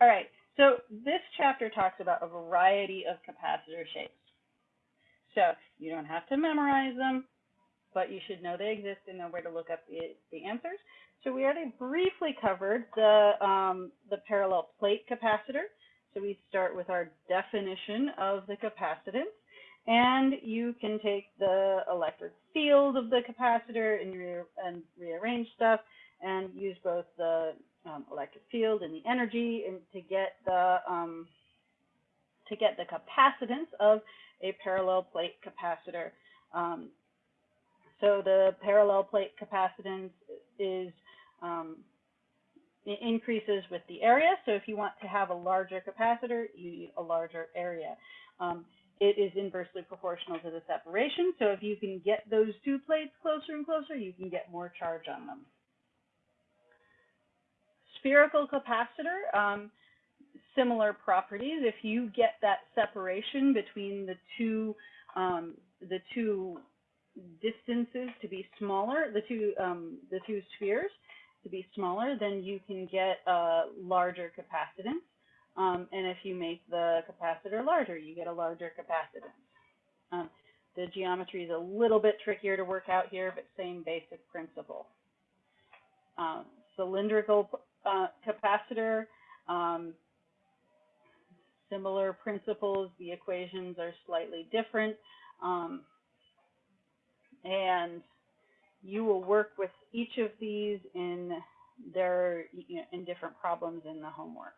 All right, so this chapter talks about a variety of capacitor shapes. So you don't have to memorize them, but you should know they exist and know where to look up the, the answers. So we already briefly covered the, um, the parallel plate capacitor. So we start with our definition of the capacitance. And you can take the electric field of the capacitor and, re and rearrange stuff and use both the um, electric field and the energy and to get the um, to get the capacitance of a parallel plate capacitor. Um, so the parallel plate capacitance is um, increases with the area. So if you want to have a larger capacitor, you need a larger area. Um, it is inversely proportional to the separation. So if you can get those two plates closer and closer, you can get more charge on them. Spherical capacitor, um, similar properties. If you get that separation between the two, um, the two distances to be smaller, the two, um, the two spheres to be smaller, then you can get a larger capacitance. Um, and if you make the capacitor larger, you get a larger capacitance. Um, the geometry is a little bit trickier to work out here, but same basic principle. Um, cylindrical capacitor, um, similar principles. The equations are slightly different. Um, and you will work with each of these in their in different problems in the homework.